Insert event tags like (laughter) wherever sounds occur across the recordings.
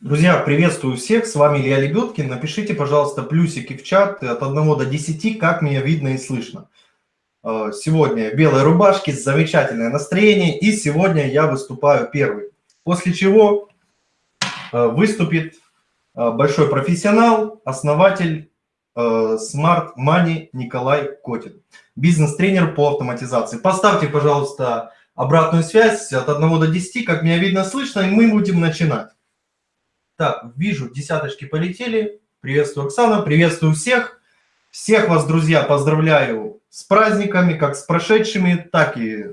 Друзья, приветствую всех, с вами Илья Лебедкин. Напишите, пожалуйста, плюсики в чат от 1 до 10, как меня видно и слышно. Э, сегодня белые рубашки, замечательное настроение, и сегодня я выступаю первый. После чего э, выступит э, большой профессионал, основатель Smart Money Николай Котин, бизнес-тренер по автоматизации. Поставьте, пожалуйста, обратную связь от 1 до 10, как меня видно, слышно, и мы будем начинать. Так, вижу, десяточки полетели. Приветствую, Оксана, приветствую всех. Всех вас, друзья, поздравляю с праздниками, как с прошедшими, так и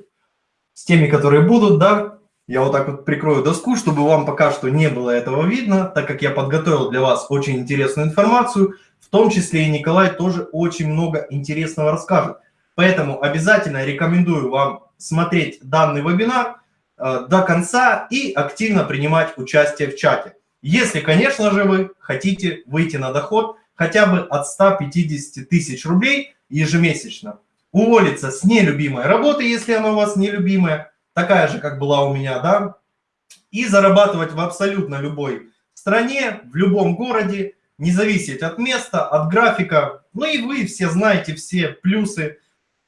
с теми, которые будут, да. Я вот так вот прикрою доску, чтобы вам пока что не было этого видно, так как я подготовил для вас очень интересную информацию, в том числе и Николай тоже очень много интересного расскажет. Поэтому обязательно рекомендую вам смотреть данный вебинар э, до конца и активно принимать участие в чате. Если, конечно же, вы хотите выйти на доход хотя бы от 150 тысяч рублей ежемесячно. Уволиться с нелюбимой работы, если она у вас нелюбимая, такая же, как была у меня, да, и зарабатывать в абсолютно любой стране, в любом городе, не зависеть от места, от графика. Ну и вы все знаете все плюсы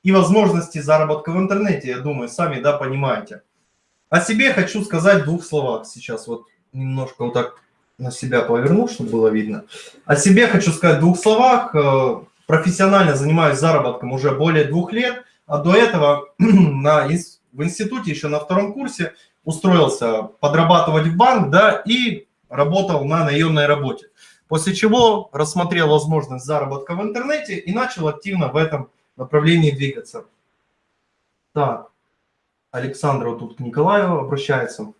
и возможности заработка в интернете, я думаю, сами, да, понимаете. О себе хочу сказать в двух словах сейчас, вот немножко вот так на себя поверну, чтобы было видно. О себе хочу сказать в двух словах. Э, профессионально занимаюсь заработком уже более двух лет, а до этого (clears throat) на, в институте еще на втором курсе устроился подрабатывать в банк, да, и работал на наемной работе. После чего рассмотрел возможность заработка в интернете и начал активно в этом направлении двигаться. Так, Александра тут к Николаю обращается.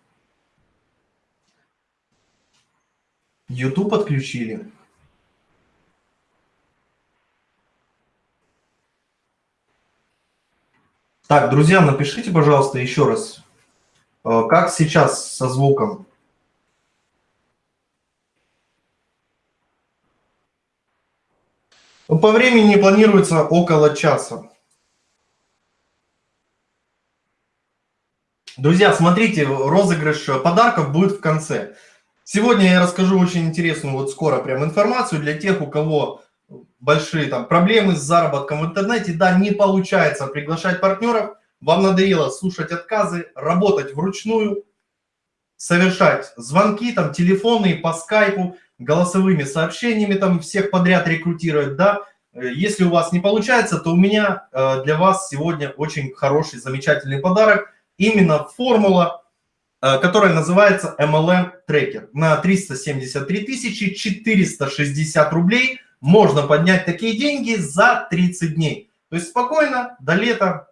YouTube отключили. Так, друзья, напишите, пожалуйста, еще раз, э, как сейчас со звуком. Ну, по времени планируется около часа. Друзья, смотрите, розыгрыш подарков будет в конце. Сегодня я расскажу очень интересную, вот скоро прям информацию для тех, у кого большие там проблемы с заработком в интернете. Да, не получается приглашать партнеров, вам надоело слушать отказы, работать вручную, совершать звонки, там, телефонные, по скайпу, голосовыми сообщениями, там, всех подряд рекрутировать, да. Если у вас не получается, то у меня э, для вас сегодня очень хороший, замечательный подарок. Именно формула которая называется MLM Tracker. На 373 460 рублей можно поднять такие деньги за 30 дней. То есть спокойно до лета,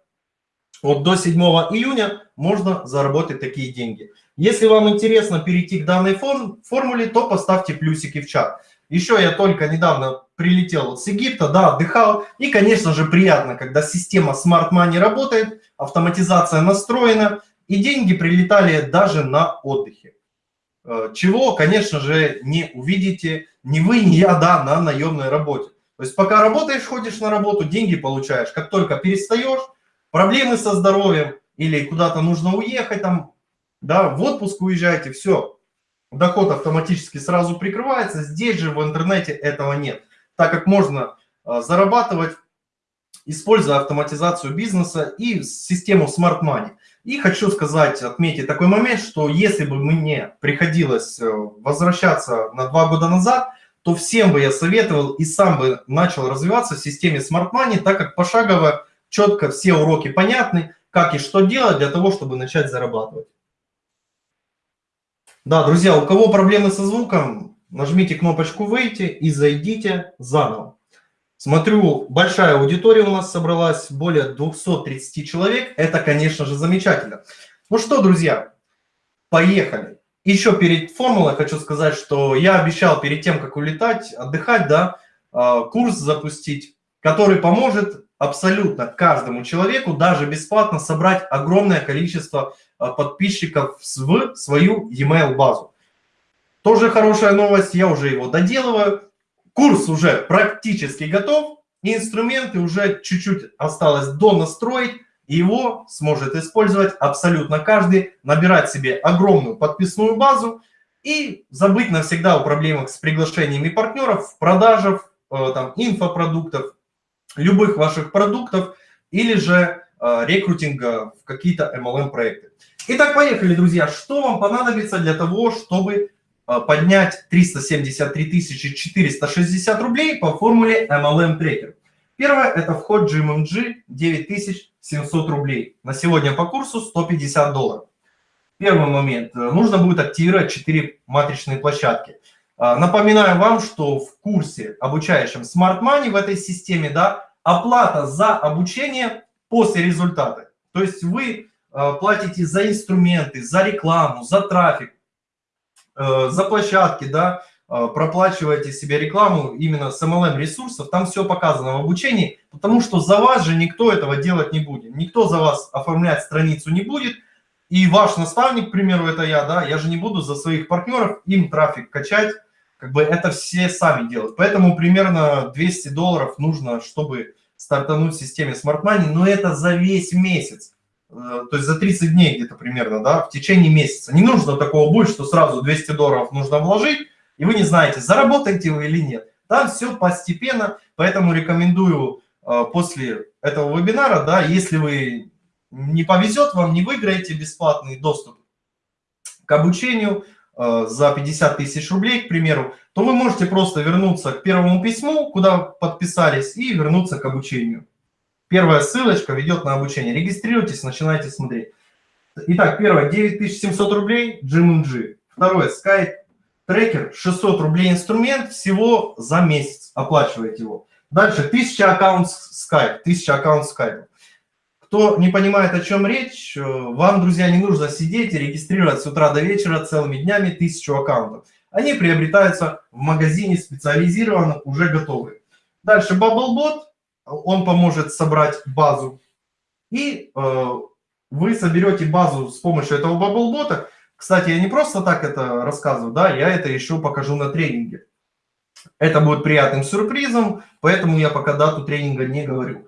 вот до 7 июня можно заработать такие деньги. Если вам интересно перейти к данной форм формуле, то поставьте плюсики в чат. Еще я только недавно прилетел с Египта, да, отдыхал. И, конечно же, приятно, когда система Smart Money работает, автоматизация настроена, и деньги прилетали даже на отдыхе. Э, чего, конечно же, не увидите ни вы, ни я, да, на наемной работе. То есть пока работаешь, ходишь на работу, деньги получаешь. Как только перестаешь, проблемы со здоровьем или куда-то нужно уехать, там, да, в отпуск уезжаете, все, доход автоматически сразу прикрывается. Здесь же в интернете этого нет, так как можно э, зарабатывать, используя автоматизацию бизнеса и систему Smart Money. И хочу сказать, отметить такой момент, что если бы мне приходилось э, возвращаться на два года назад, то всем бы я советовал и сам бы начал развиваться в системе Smart Money, так как пошагово, четко все уроки понятны, как и что делать для того, чтобы начать зарабатывать. Да, друзья, у кого проблемы со звуком, нажмите кнопочку «Выйти» и зайдите заново. Смотрю, большая аудитория у нас собралась, более 230 человек. Это, конечно же, замечательно. Ну что, друзья, поехали. Еще перед формулой хочу сказать, что я обещал перед тем, как улетать, отдыхать, да, а, курс запустить, который поможет абсолютно каждому человеку, даже бесплатно, собрать огромное количество а, подписчиков в свою e-mail базу. Тоже хорошая новость, я уже его доделываю. Курс уже практически готов, инструменты уже чуть-чуть осталось донастроить, и его сможет использовать абсолютно каждый, набирать себе огромную подписную базу и забыть навсегда о проблемах с приглашениями партнеров, продажах, э, там, инфопродуктов, любых ваших продуктов или же э, рекрутинга в какие-то MLM-проекты. Итак, поехали, друзья. Что вам понадобится для того, чтобы поднять 373 460 рублей по формуле MLM Tracker? Первое – это вход GMMG 9700 рублей. На сегодня по курсу 150 долларов. Первый момент. Нужно будет активировать 4 матричные площадки. А, напоминаю вам, что в курсе, обучающем Smart Money в этой системе, да, оплата за обучение после результата. То есть вы а, платите за инструменты, за рекламу, за трафик, э, за площадки, да, а, проплачиваете себе рекламу именно с MLM ресурсов, там все показано в обучении, потому что за вас же никто этого делать не будет. Никто за вас оформлять страницу не будет, и ваш наставник, к примеру, это я, да, я же не буду за своих партнеров им трафик качать, как бы это все сами делают. Поэтому примерно 200 долларов нужно, чтобы стартануть в системе Smart Money, но это за весь месяц. Э, то есть за 30 дней где-то примерно, да, в течение месяца. Не нужно такого будет, что сразу 200 долларов нужно вложить, и вы не знаете, заработаете вы или нет. Там все постепенно, поэтому рекомендую э, после этого вебинара, да, если вы не повезет вам, не выиграете бесплатный доступ к обучению э, за 50 тысяч рублей, к примеру, то вы можете просто вернуться к первому письму, куда подписались, и вернуться к обучению. Первая ссылочка ведет на обучение. Регистрируйтесь, начинайте смотреть. Итак, первое, 9700 рублей GMMG. Второе, Skype трекер, 600 рублей инструмент, всего за месяц оплачиваете его. Дальше, 1000 аккаунт Skype, 1000 аккаунт Skype. Кто не понимает, о чем речь, э, вам, друзья, не нужно сидеть и регистрировать с утра до вечера целыми днями тысячу аккаунтов. Они приобретаются в магазине специализированном, уже готовые. Дальше Bubblebot, он поможет собрать базу. И э, вы соберете базу с помощью этого Bubblebot. Кстати, я не просто так это рассказываю, да, я это еще покажу на тренинге. Это будет приятным сюрпризом, поэтому я пока дату тренинга не говорю.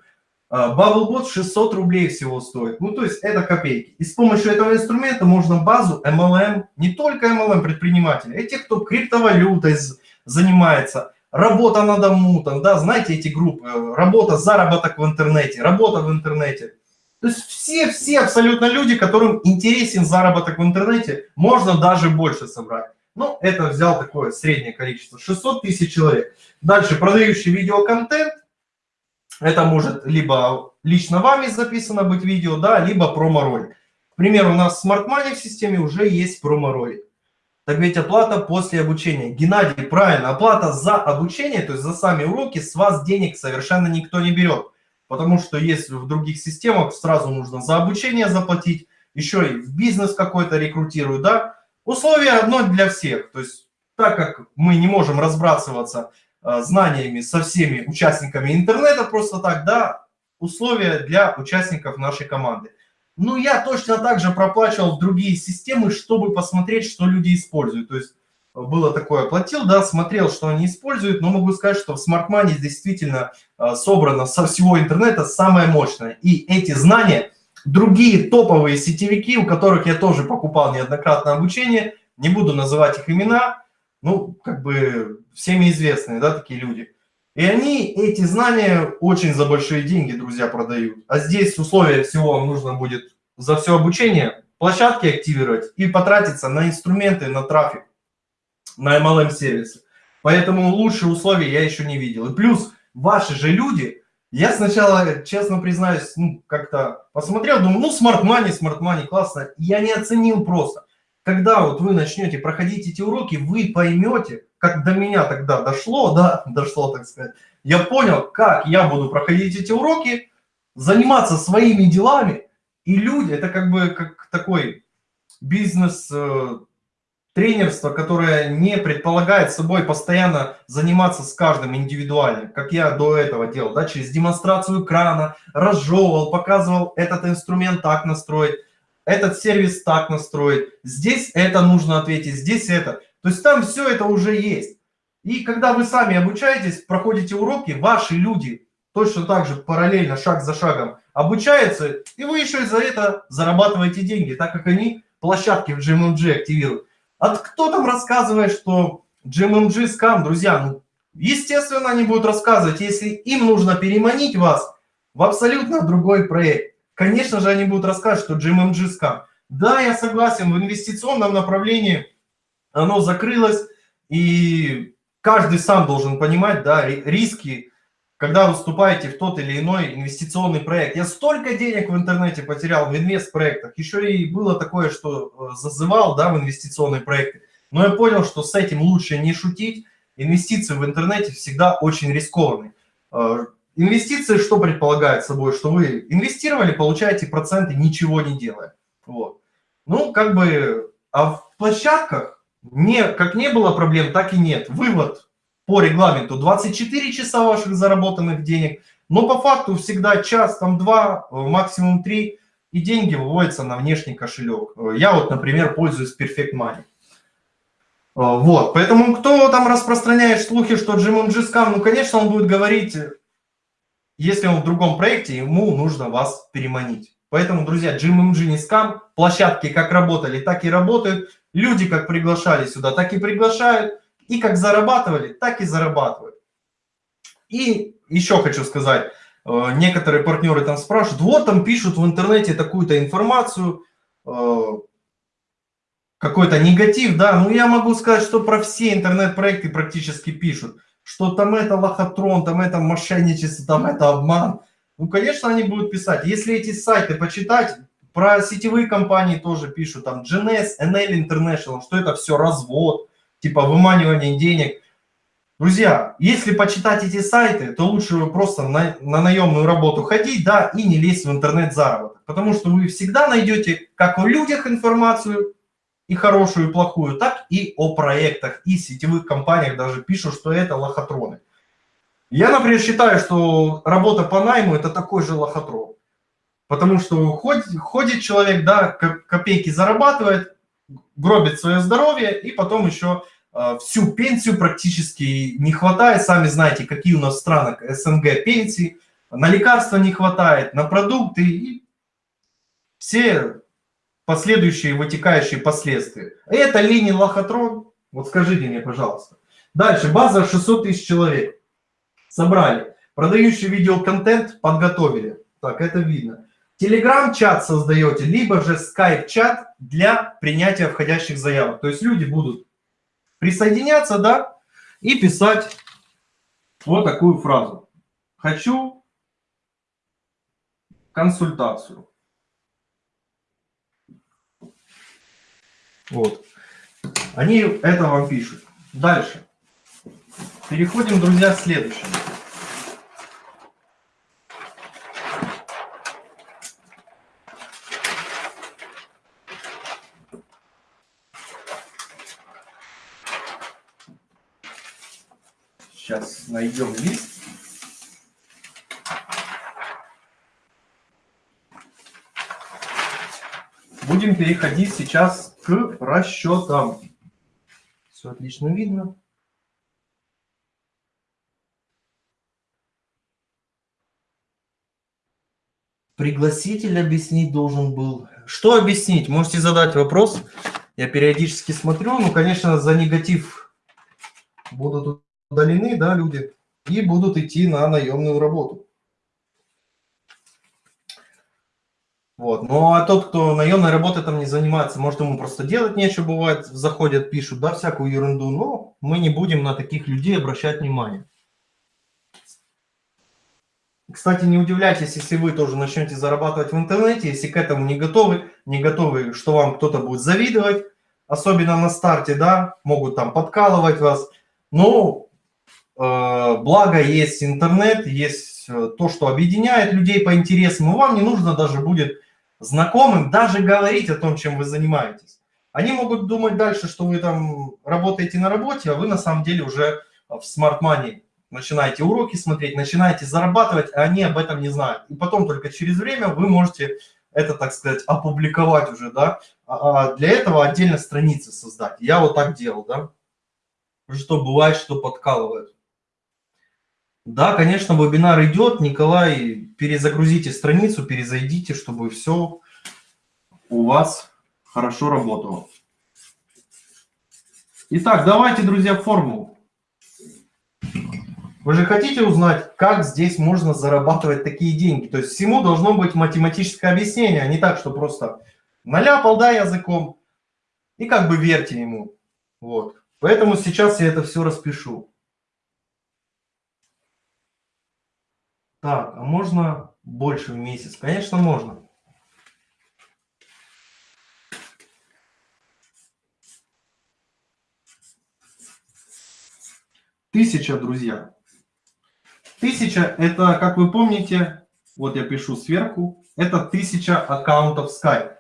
Bubblebot 600 рублей всего стоит. Ну, то есть это копейки. И с помощью этого инструмента можно базу MLM, не только MLM предпринимателей, а тех, кто криптовалютой занимается, работа на дому, там, да, знаете эти группы, э, работа, заработок в интернете, работа в интернете. То есть все-все абсолютно люди, которым интересен заработок в интернете, можно даже больше собрать. Ну, это взял такое среднее количество, 600 тысяч человек. Дальше, продающий видеоконтент, это может либо лично вами записано быть видео, да, либо промо-ролик. К примеру, у нас в Smart Money в системе уже есть промо-ролик. Так ведь оплата после обучения. Геннадий, правильно, оплата за обучение, то есть за сами уроки, с вас денег совершенно никто не берет. Потому что есть в других системах, сразу нужно за обучение заплатить, еще и в бизнес какой-то рекрутируют, да. Условие одно для всех. То есть так как мы не можем разбрасываться Э, знаниями со всеми участниками интернета просто так, да, условия для участников нашей команды. Ну, я точно так же проплачивал в другие системы, чтобы посмотреть, что люди используют. То есть э, было такое, платил, да, смотрел, что они используют, но могу сказать, что в Smart Money действительно э, собрано со всего интернета самое мощное. И эти знания другие топовые сетевики, у которых я тоже покупал неоднократно обучение, не буду называть их имена, ну, как бы всеми известные, да, такие люди. И они эти знания очень за большие деньги, друзья, продают. А здесь условия всего вам нужно будет за все обучение площадки активировать и потратиться на инструменты, на трафик, на MLM-сервисы. Поэтому лучшие условия я еще не видел. И плюс ваши же люди, я сначала, честно признаюсь, ну, как-то посмотрел, думаю, ну, smart money, smart money, классно. Я не оценил просто. Когда вот вы начнете проходить эти уроки, вы поймете, как до меня тогда дошло, да, (laughs) дошло, так сказать, я понял, как я буду проходить эти уроки, заниматься своими делами, и люди, это как бы как такой бизнес, э, тренерство, которое не предполагает собой постоянно заниматься с каждым индивидуально, как я до этого делал, да, через демонстрацию экрана, разжевывал, показывал этот инструмент так настроить, этот сервис так настроить, здесь это нужно ответить, здесь это. То есть там все это уже есть. И когда вы сами обучаетесь, проходите уроки, ваши люди точно так же параллельно, шаг за шагом обучаются, и вы еще и за это зарабатываете деньги, так как они площадки в GMMG активируют. А кто там рассказывает, что GMMG скам, друзья? Ну, естественно, они будут рассказывать, если им нужно переманить вас в абсолютно другой проект. Конечно же, они будут рассказывать, что GMMG скам. Да, я согласен, в инвестиционном направлении оно закрылось, и каждый сам должен понимать, да, риски, когда вы вступаете в тот или иной инвестиционный проект. Я столько денег в интернете потерял в инвест-проектах. Еще и было такое, что э, зазывал да, в инвестиционные проекты. Но я понял, что с этим лучше не шутить. Инвестиции в интернете всегда очень рискованные. Э, инвестиции что предполагает собой? Что вы инвестировали, получаете проценты, ничего не делая. Вот. Ну, как бы, а в площадках не, как не было проблем, так и нет. Вывод по регламенту 24 часа ваших заработанных денег, но по факту всегда час, там два, э, максимум три, и деньги выводятся на внешний кошелек. Э, я вот, например, пользуюсь Perfect Money. Э, вот, поэтому кто там распространяет слухи, что GMMG скам, ну, конечно, он будет говорить, если он в другом проекте, ему нужно вас переманить. Поэтому, друзья, GMMG не площадки как работали, так и работают, люди как приглашали сюда, так и приглашают. И как зарабатывали, так и зарабатывают. И еще хочу сказать, э, некоторые партнеры там спрашивают, вот там пишут в интернете такую-то информацию, э, какой-то негатив, да, ну я могу сказать, что про все интернет-проекты практически пишут, что там это лохотрон, там это мошенничество, там это обман. Ну, конечно, они будут писать. Если эти сайты почитать, про сетевые компании тоже пишут, там GNS, NL International, что это все развод, типа выманивание денег. Друзья, если почитать эти сайты, то лучше вы просто на, на наемную работу ходить, да, и не лезть в интернет-заработок. Потому что вы всегда найдете как о людях информацию, и хорошую, и плохую, так и о проектах, и сетевых компаниях даже пишут, что это лохотроны. Я, например, считаю, что работа по найму – это такой же лохотрон. Потому что ходит, ходит человек, да, копейки зарабатывает, гробит свое здоровье, и потом еще э, всю пенсию практически не хватает. Сами знаете, какие у нас в странах СНГ пенсии. На лекарства не хватает, на продукты и все последующие вытекающие последствия. Это линия лохотрон. Вот скажите мне, пожалуйста. Дальше, база 600 тысяч человек. Собрали. Продающий видеоконтент подготовили. Так, это видно. Телеграм-чат создаете, либо же скайп-чат для принятия входящих заявок. То есть люди будут присоединяться, да, и писать вот такую фразу. Хочу консультацию. Вот. Они это вам пишут. Дальше. Переходим, друзья, к следующему. Сейчас найдем лист. Будем переходить сейчас к расчетам. Все отлично видно. Пригласитель объяснить должен был. Что объяснить? Можете задать вопрос. Я периодически смотрю. Ну, конечно, за негатив будут удалены, да, люди, и будут идти на наемную работу. Вот. Ну, а тот, кто наемной работой там не занимается, может, ему просто делать нечего, бывает, заходят, пишут, да, всякую ерунду, но мы не будем на таких людей обращать внимание. Кстати, не удивляйтесь, если вы тоже начнете зарабатывать в интернете, если к этому не готовы, не готовы, что вам кто-то будет завидовать, особенно на старте, да, могут там подкалывать вас. Э, благо есть интернет, есть э, то, что объединяет людей по интересам, и вам не нужно даже будет знакомым даже говорить о том, чем вы занимаетесь. Они могут думать дальше, что вы там работаете на работе, а вы на самом деле уже в Smart Money начинаете уроки смотреть, начинаете зарабатывать, а они об этом не знают. И потом только через время вы можете это, так сказать, опубликовать уже, да. А, а для этого отдельно страницы создать. Я вот так делал, да. Что бывает, что подкалывают. Да, конечно, вебинар идет. Николай, перезагрузите страницу, перезайдите, чтобы все у вас хорошо работало. Итак, давайте, друзья, формулу. Вы же хотите узнать, как здесь можно зарабатывать такие деньги? То есть всему должно быть математическое объяснение, а не так, что просто наляпал, да, языком, и как бы верьте ему. Вот. Поэтому сейчас я это все распишу. Так, а можно больше в месяц? Конечно, можно. Тысяча, друзья. Тысяча – это, как вы помните, вот я пишу сверху, это тысяча аккаунтов Skype.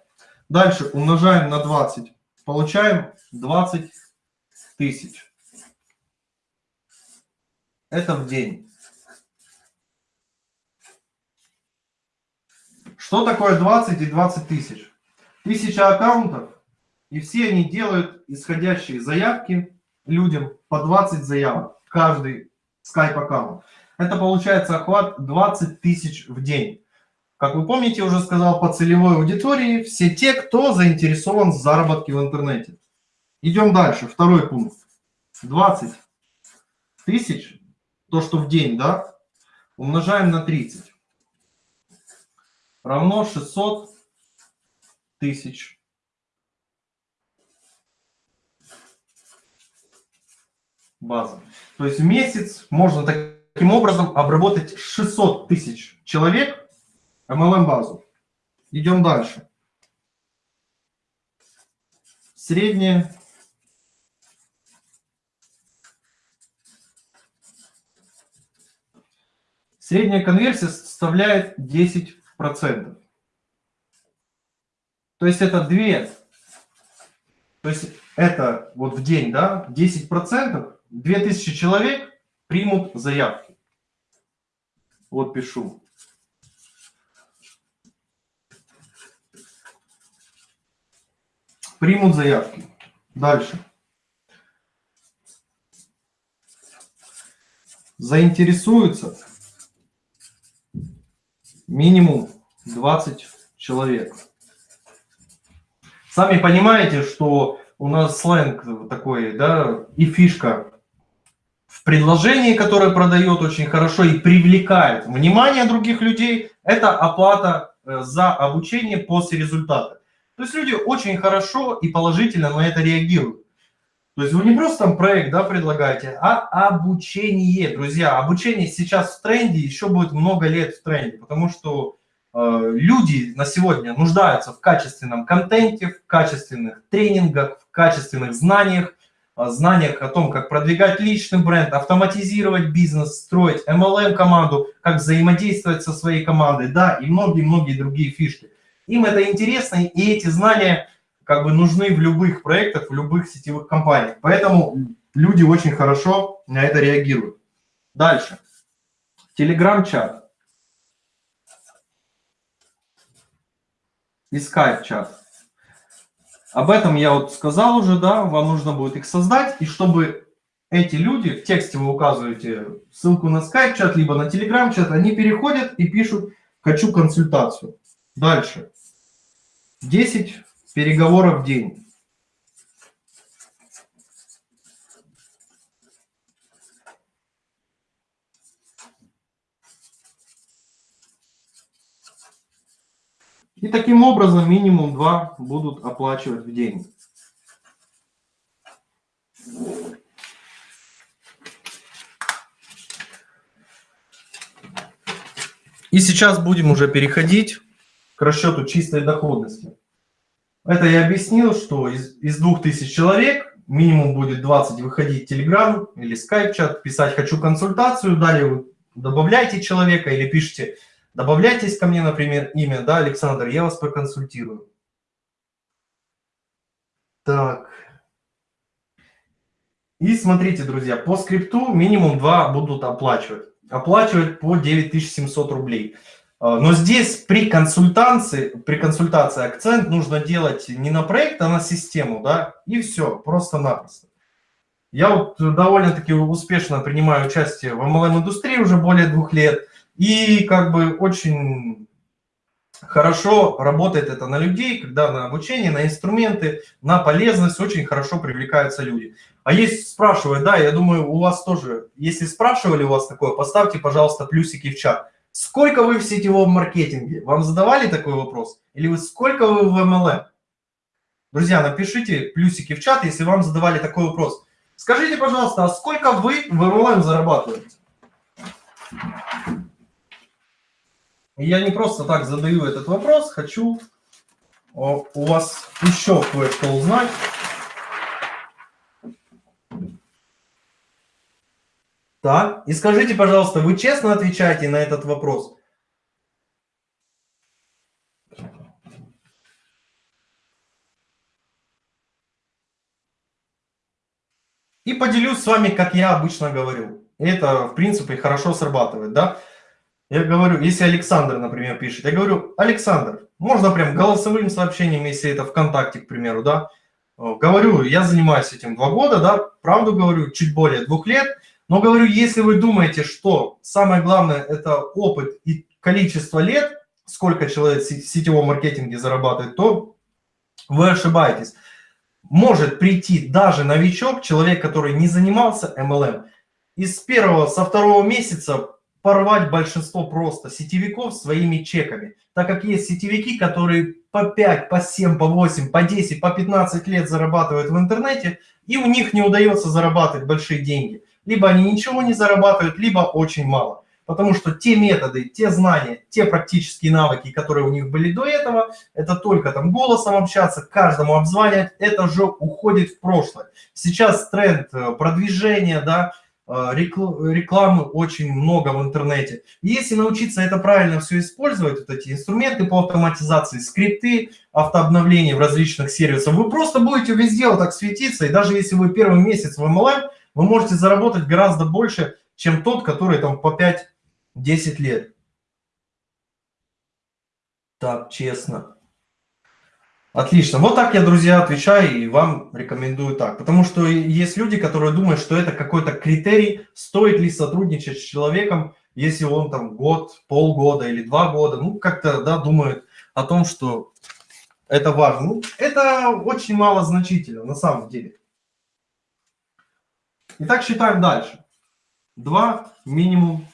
Дальше умножаем на 20, получаем 20 тысяч. Это в день. Что такое 20 и 20 тысяч? Тысяча аккаунтов, и все они делают исходящие заявки людям по 20 заявок каждый Skype аккаунт. Это получается охват 20 тысяч в день. Как вы помните, уже сказал по целевой аудитории, все те, кто заинтересован в заработке в интернете. Идем дальше, второй пункт. 20 тысяч, то, что в день, да, умножаем на 30. Равно 600 тысяч база. То есть в месяц можно таким образом обработать 600 тысяч человек MLM-базу. Идем дальше. Средняя Средняя конверсия составляет 10%. То есть это 2. То есть это вот в день, да, 10%. 2000 человек примут заявки. Вот пишу. Примут заявки. Дальше. Заинтересуются минимум 20 человек. Сами понимаете, что у нас сленг такой, да, и фишка в предложении, которое продает очень хорошо и привлекает внимание других людей, это оплата э, за обучение после результата. То есть люди очень хорошо и положительно на это реагируют. То есть вы не просто там проект да, предлагаете, а обучение, друзья. Обучение сейчас в тренде, еще будет много лет в тренде, потому что э, люди на сегодня нуждаются в качественном контенте, в качественных тренингах, в качественных знаниях, знаниях о том, как продвигать личный бренд, автоматизировать бизнес, строить MLM-команду, как взаимодействовать со своей командой, да, и многие-многие другие фишки. Им это интересно, и эти знания как бы нужны в любых проектах, в любых сетевых компаниях. Поэтому люди очень хорошо на это реагируют. Дальше. Телеграм-чат. И скайп-чат. Об этом я вот сказал уже, да, вам нужно будет их создать, и чтобы эти люди, в тексте вы указываете ссылку на скайп-чат, либо на телеграм-чат, они переходят и пишут «хочу консультацию». Дальше. 10 переговоров в день. И таким образом минимум 2 будут оплачивать в день. И сейчас будем уже переходить к расчету чистой доходности. Это я объяснил, что из, из 2000 человек минимум будет 20 выходить в Telegram или Skype чат, писать «хочу консультацию», далее вы добавляете человека или пишите Добавляйтесь ко мне, например, имя, да, Александр, я вас проконсультирую. Так. И смотрите, друзья, по скрипту минимум 2 будут оплачивать. Оплачивать по 9700 рублей. А, но здесь при консультации, при консультации акцент нужно делать не на проект, а на систему, да, и все, просто-напросто. Я вот довольно-таки успешно принимаю участие в MLM-индустрии уже более двух лет. И как бы очень хорошо работает это на людей, когда на обучение, на инструменты, на полезность очень хорошо привлекаются люди. А есть спрашивают, да, я думаю, у вас тоже, если спрашивали у вас такое, поставьте, пожалуйста, плюсики в чат. Сколько вы в сетевом маркетинге? Вам задавали такой вопрос? Или вы сколько вы в MLM? Друзья, напишите плюсики в чат, если вам задавали такой вопрос. Скажите, пожалуйста, а сколько вы в MLM зарабатываете? Я не просто так задаю этот вопрос, хочу у вас еще кое-что узнать. Так, и скажите, пожалуйста, вы честно отвечаете на этот вопрос? И поделюсь с вами, как я обычно говорю. Это, в принципе, хорошо срабатывает, да? Я говорю, если Александр, например, пишет, я говорю, Александр, можно прям голосовым сообщением, если это ВКонтакте, к примеру, да? Говорю, я занимаюсь этим два года, да, правду говорю, чуть более двух лет, но говорю, если вы думаете, что самое главное это опыт и количество лет, сколько человек в сетевом маркетинге зарабатывает, то вы ошибаетесь. Может прийти даже новичок, человек, который не занимался MLM, из первого, со второго месяца порвать большинство просто сетевиков своими чеками. Так как есть сетевики, которые по 5, по 7, по 8, по 10, по 15 лет зарабатывают в интернете, и у них не удается зарабатывать большие деньги либо они ничего не зарабатывают, либо очень мало. Потому что те методы, те знания, те практические навыки, которые у них были до этого, это только там голосом общаться, каждому обзванивать, это же уходит в прошлое. Сейчас тренд э, продвижения, да, э, рекламы очень много в интернете. Если научиться это правильно все использовать, вот эти инструменты по автоматизации, скрипты, автообновления в различных сервисах, вы просто будете везде вот так светиться, и даже если вы первый месяц в MLM, вы можете заработать гораздо больше, чем тот, который там по 5-10 лет. Так, честно. Отлично. Вот так я, друзья, отвечаю и вам рекомендую так. Потому что есть люди, которые думают, что это какой-то критерий, стоит ли сотрудничать с человеком, если он там год, полгода или два года, ну, как-то, да, думают о том, что это важно. Ну, это очень мало значительно на самом деле. Итак, считаем дальше. 2 минимум.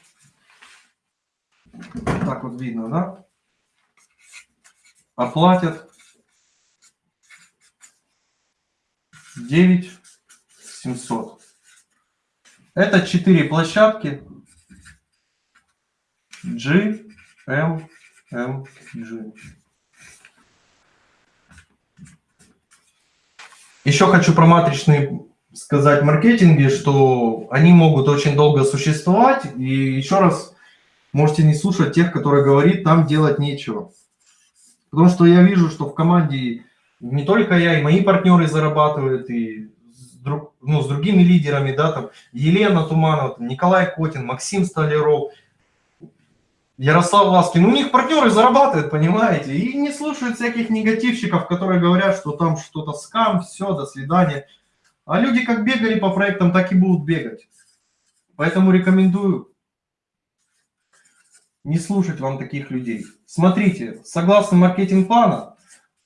Так вот видно, да? Оплатят 9 700. Это 4 площадки G, M, M, G. Еще хочу про матричные сказать маркетинге, что они могут очень долго существовать. И еще раз, можете не слушать тех, которые говорит, там делать нечего. Потому что я вижу, что в команде не только я, и мои партнеры зарабатывают, и с, друг, ну, с другими лидерами, да, там Елена Туманова, там, Николай Котин, Максим Столяров, Ярослав Ласкин. У них партнеры зарабатывают, понимаете, и не слушают всяких негативщиков, которые говорят, что там что-то скам, все, до свидания. А люди как бегали по проектам, так и будут бегать. Поэтому рекомендую не слушать вам таких людей. Смотрите, согласно маркетинг-плана,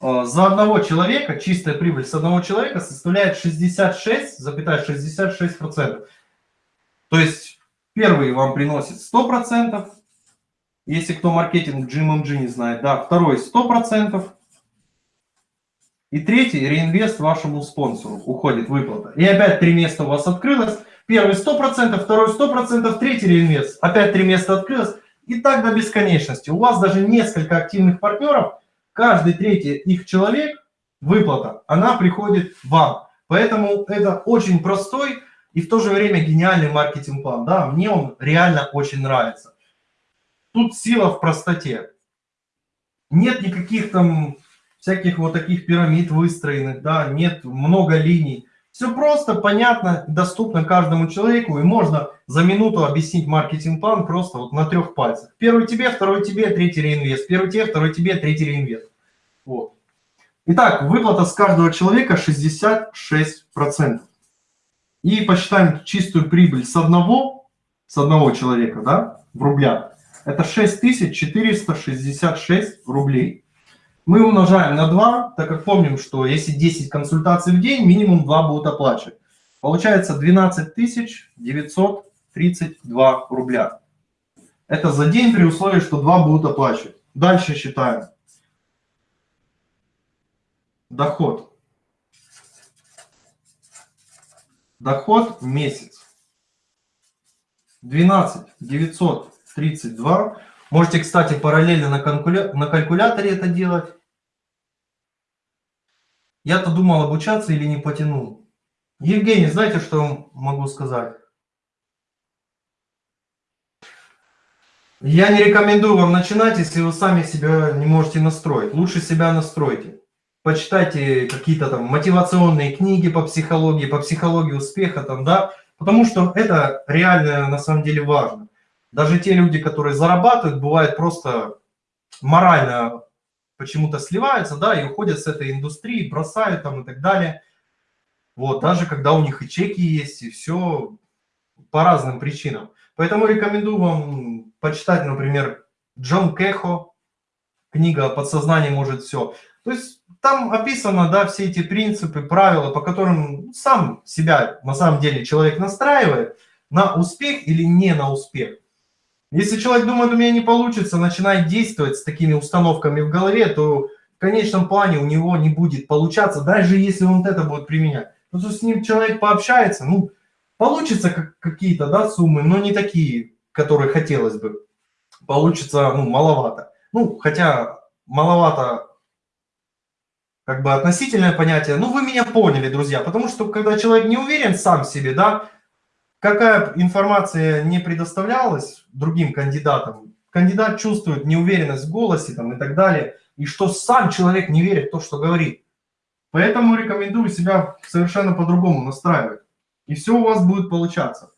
э, за одного человека, чистая прибыль с одного человека составляет 66,66%. ,66%. То есть первый вам приносит 100%, если кто маркетинг GMMG не знает, да, второй 100%, и третий, реинвест вашему спонсору, уходит выплата. И опять три места у вас открылось. Первый 100%, второй 100%, третий реинвест. Опять три места открылось. И так до бесконечности. У вас даже несколько активных партнеров, каждый третий их человек, выплата, она приходит вам. Поэтому это очень простой и в то же время гениальный маркетинг-план. Да, мне он реально очень нравится. Тут сила в простоте. Нет никаких там всяких вот таких пирамид выстроенных, да, нет много линий. Все просто, понятно, доступно каждому человеку, и можно за минуту объяснить маркетинг-план просто вот на трех пальцах. Первый тебе, второй тебе, третий реинвест. Первый тебе, второй тебе, третий реинвест. Вот. Итак, выплата с каждого человека 66%. И посчитаем чистую прибыль с одного, с одного человека, да, в рублях. Это 6466 рублей мы умножаем на 2, так как помним, что если 10 консультаций в день, минимум 2 будут оплачивать. Получается 12 932 рубля. Это за день при условии, что два будут оплачивать. Дальше считаем. Доход. Доход месяц. 12 932. Можете, кстати, параллельно на, калькуля... на калькуляторе это делать. Я-то думал обучаться или не потянул. Евгений, знаете, что могу сказать? Я не рекомендую вам начинать, если вы сами себя не можете настроить. Лучше себя настройте. Почитайте какие-то там мотивационные книги по психологии, по психологии успеха, там, да, потому что это реально на самом деле важно. Даже те люди, которые зарабатывают, бывает просто морально почему-то сливаются, да, и уходят с этой индустрии, бросают там и так далее. Вот, даже когда у них и чеки есть, и все по разным причинам. Поэтому рекомендую вам почитать, например, Джон Кехо, книга «Подсознание может все». То есть там описано, да, все эти принципы, правила, по которым сам себя на самом деле человек настраивает на успех или не на успех. Если человек думает, у меня не получится, начинает действовать с такими установками в голове, то в конечном плане у него не будет получаться, даже если он это будет применять. Потому что с ним человек пообщается, ну, получится какие-то, да, суммы, но не такие, которые хотелось бы. Получится, ну, маловато. Ну, хотя маловато, как бы относительное понятие. Ну, вы меня поняли, друзья, потому что когда человек не уверен сам в себе, да, какая информация не предоставлялась другим кандидатам, кандидат чувствует неуверенность в голосе там, и так далее, и что сам человек не верит в то, что говорит. Поэтому рекомендую себя совершенно по-другому настраивать. И все у вас будет получаться.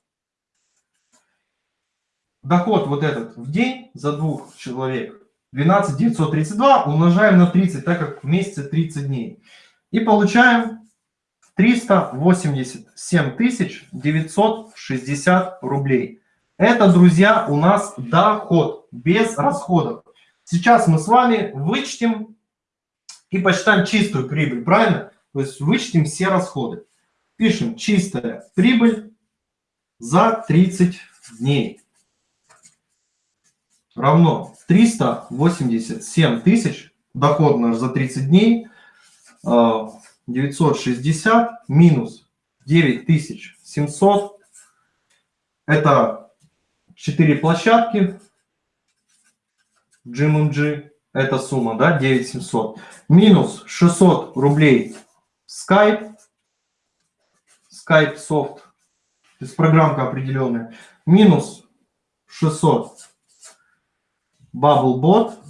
Доход вот этот в день за двух человек 12 932 умножаем на 30, так как в месяце 30 дней. И получаем 387 960 рублей. Это, друзья, у нас доход без расходов. Сейчас мы с вами вычтем и посчитаем чистую прибыль, правильно? То есть вычтем все расходы. Пишем чистая прибыль за 30 дней. Равно 387 тысяч, доход наш за 30 дней, а, 960 минус 9700. Это 4 площадки GMMG. Это сумма, да, 9700. Минус 600 рублей Skype. Skype Soft. То есть программка определенная. Минус 600 BubbleBot.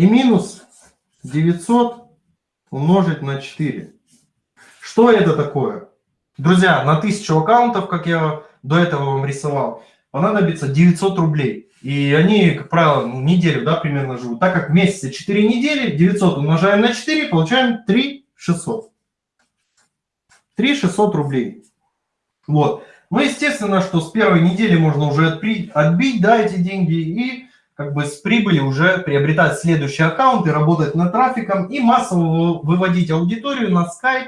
И минус 900 умножить на 4. Что это такое? Друзья, на 1000 аккаунтов, как я до этого вам рисовал, понадобится 900 рублей. И они, как правило, ну, неделю да, примерно живут. Так как в месяце 4 недели, 900 умножаем на 4, получаем 3 600. 3 600 рублей. Вот. Ну, естественно, что с первой недели можно уже отбить, отбить да, эти деньги и как бы с прибыли уже приобретать следующие аккаунты, работать над трафиком и массово выводить аудиторию на Skype,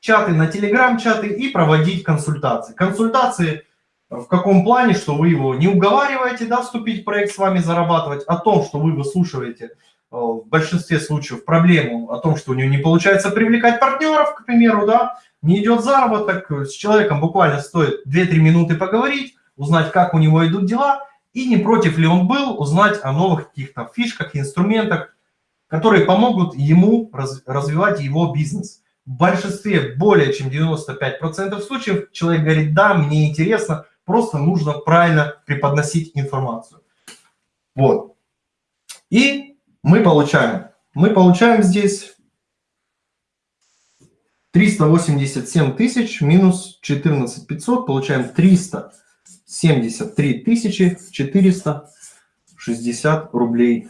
чаты, на Telegram чаты и проводить консультации. Консультации в каком плане, что вы его не уговариваете да, вступить в проект с вами зарабатывать, о том, что вы выслушиваете э, в большинстве случаев проблему о том, что у него не получается привлекать партнеров, к примеру, да, не идет заработок, с человеком буквально стоит 2-3 минуты поговорить, узнать, как у него идут дела, и не против ли он был узнать о новых каких-то фишках, инструментах, которые помогут ему раз, развивать его бизнес. В большинстве, более чем 95% случаев, человек говорит, да, мне интересно, просто нужно правильно преподносить информацию. Вот. И мы получаем, мы получаем здесь 387 тысяч минус 14 500, получаем 300 73 460 рублей.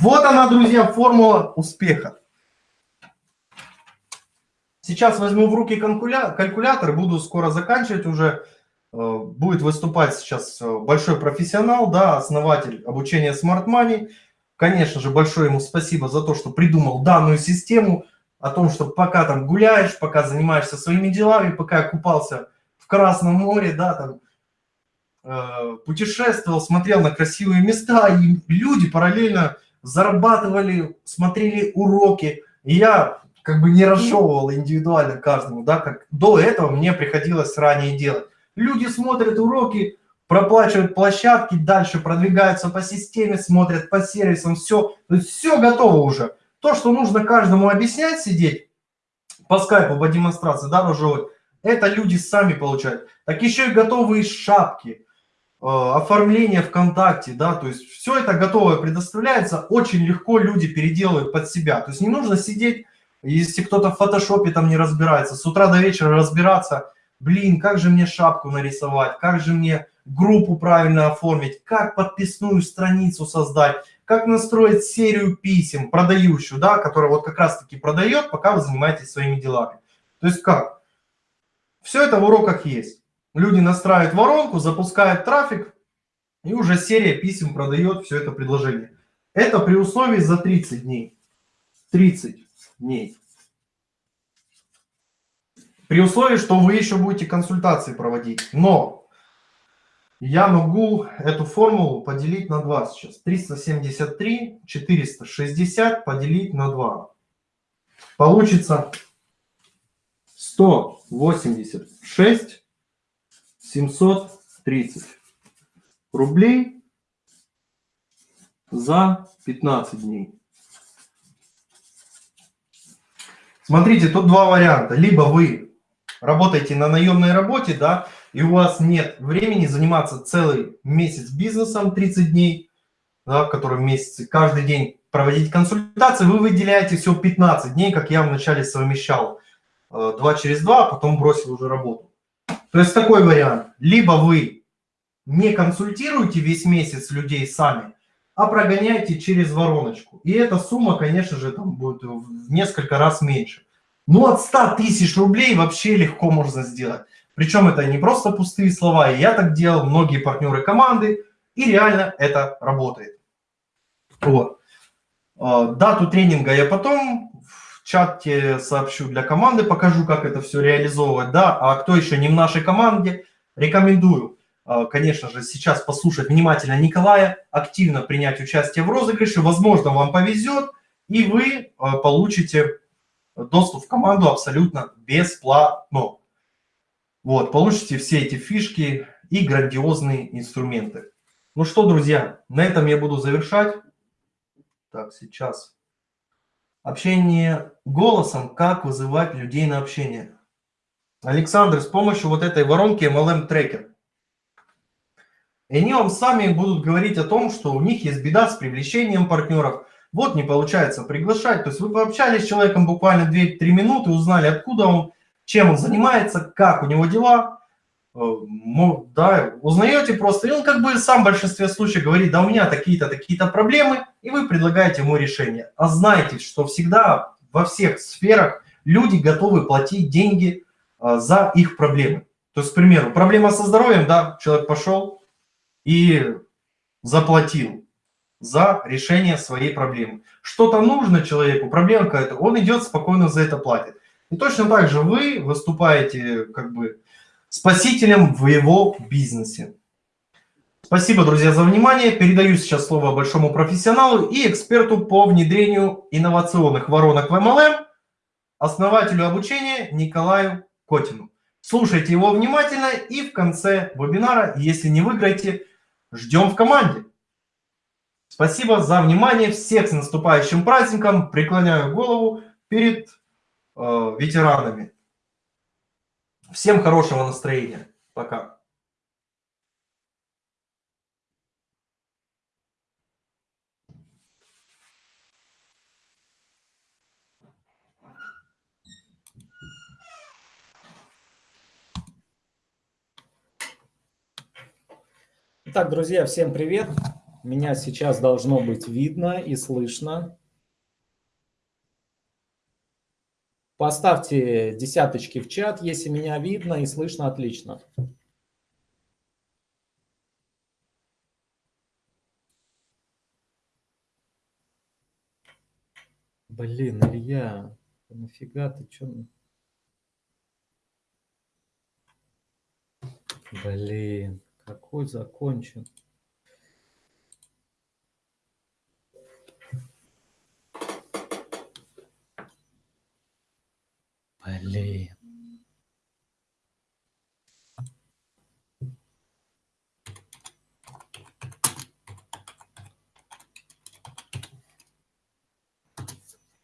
Вот она, друзья, формула успеха. Сейчас возьму в руки калькулятор, буду скоро заканчивать уже. Э, будет выступать сейчас э, большой профессионал, да, основатель обучения Smart Money. конечно же, большое ему спасибо за то, что придумал данную систему, о том, что пока там гуляешь, пока занимаешься своими делами, пока я купался в Красном море, да, там, э, путешествовал, смотрел на красивые места, и люди параллельно зарабатывали, смотрели уроки. И я как бы не разжевывал индивидуально каждому, да, как до этого мне приходилось ранее делать. Люди смотрят уроки, проплачивают площадки, дальше продвигаются по системе, смотрят по сервисам, все, то есть все готово уже. То, что нужно каждому объяснять, сидеть по скайпу, по демонстрации, да, разжевывать, это люди сами получают. Так еще и готовые шапки, э, оформление ВКонтакте, да, то есть все это готовое предоставляется, очень легко люди переделывают под себя. То есть не нужно сидеть, если кто-то в фотошопе там не разбирается, с утра до вечера разбираться, блин, как же мне шапку нарисовать, как же мне группу правильно оформить, как подписную страницу создать, как настроить серию писем продающую, да, которая вот как раз-таки продает, пока вы занимаетесь своими делами. То есть как? Все это в уроках есть. Люди настраивают воронку, запускают трафик, и уже серия писем продает все это предложение. Это при условии за 30 дней. 30 дней. При условии, что вы еще будете консультации проводить. Но я могу эту формулу поделить на 2 сейчас. 373, 460 поделить на 2. Получится 186 730 рублей за 15 дней. Смотрите, тут два варианта. Либо вы работаете на наемной работе, да, и у вас нет времени заниматься целый месяц бизнесом, 30 дней, да, в котором месяце, каждый день проводить консультации, вы выделяете всего 15 дней, как я вначале совмещал, 2 э, через 2, а потом бросил уже работу. То есть такой вариант. Либо вы не консультируете весь месяц людей сами, а прогоняете через вороночку. И эта сумма, конечно же, там будет в несколько раз меньше. Ну, от 100 тысяч рублей вообще легко можно сделать. Причем это не просто пустые слова, и я так делал, многие партнеры команды, и реально это работает. Вот. А, дату тренинга я потом в чате сообщу для команды, покажу, как это все реализовывать. Да, а кто еще не в нашей команде, рекомендую, а, конечно же, сейчас послушать внимательно Николая, активно принять участие в розыгрыше. Возможно, вам повезет, и вы а, получите доступ в команду абсолютно бесплатно. Вот, получите все эти фишки и грандиозные инструменты. Ну что, друзья, на этом я буду завершать. Так, сейчас. Общение голосом. Как вызывать людей на общение? Александр, с помощью вот этой воронки MLM Tracker. И они вам сами будут говорить о том, что у них есть беда с привлечением партнеров. Вот не получается приглашать. То есть вы пообщались с человеком буквально 2-3 минуты, узнали, откуда он, чем он занимается, как у него дела, э, да, узнаете просто, и он как бы сам в большинстве случаев говорит, да у меня такие-то, такие-то проблемы, и вы предлагаете ему решение. А знаете, что всегда во всех сферах люди готовы платить деньги э, за их проблемы. То есть, к примеру, проблема со здоровьем, да, человек пошел и заплатил за решение своей проблемы. Что-то нужно человеку, проблема какая-то, он идет спокойно за это платит. И точно так же вы выступаете как бы спасителем в его бизнесе. Спасибо, друзья, за внимание. Передаю сейчас слово большому профессионалу и эксперту по внедрению инновационных воронок в MLM, основателю обучения Николаю Котину. Слушайте его внимательно и в конце вебинара, если не выиграете, ждем в команде. Спасибо за внимание. Всех с наступающим праздником. Преклоняю голову перед ветеранами. Всем хорошего настроения. Пока. Итак, друзья, всем привет. Меня сейчас должно быть видно и слышно. Поставьте десяточки в чат, если меня видно и слышно отлично. Блин, Илья, нафига ты чё? Блин, какой закончен. Блин.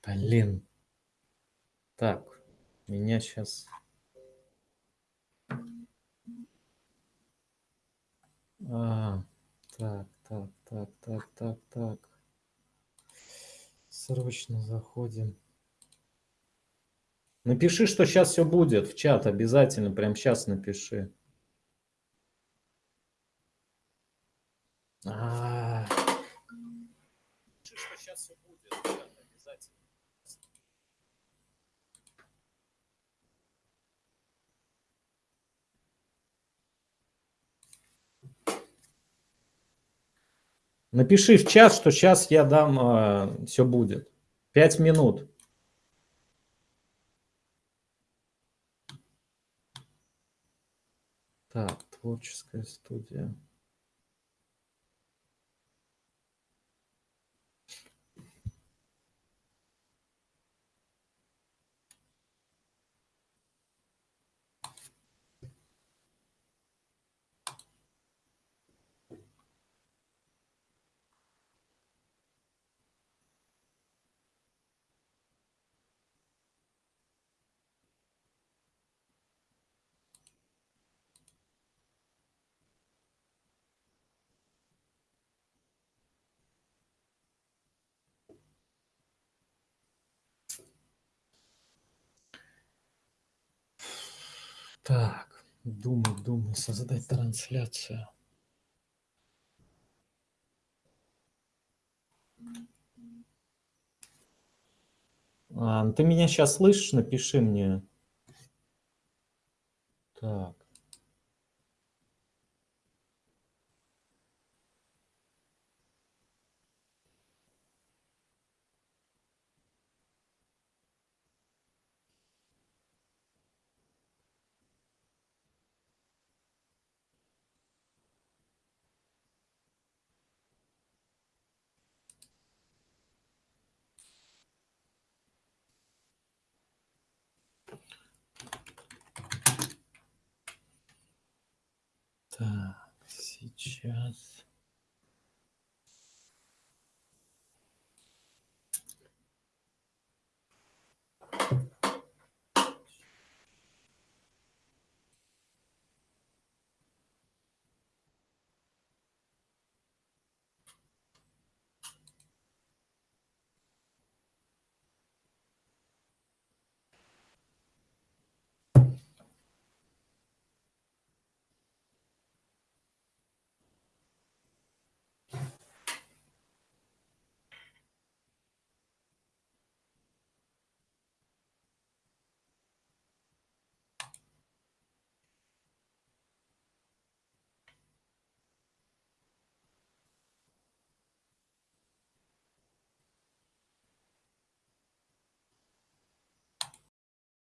Блин. Так, меня сейчас... А, так, так, так, так, так, так. Срочно заходим. Напиши, что сейчас все будет в чат, обязательно, прям сейчас напиши. А. Чат, обязательно. Напиши в чат, что сейчас я дам, э, все будет. Пять минут. Так, творческая студия. Так, думаю, думаю, создать трансляцию. А, ты меня сейчас слышишь? Напиши мне. Так, сейчас.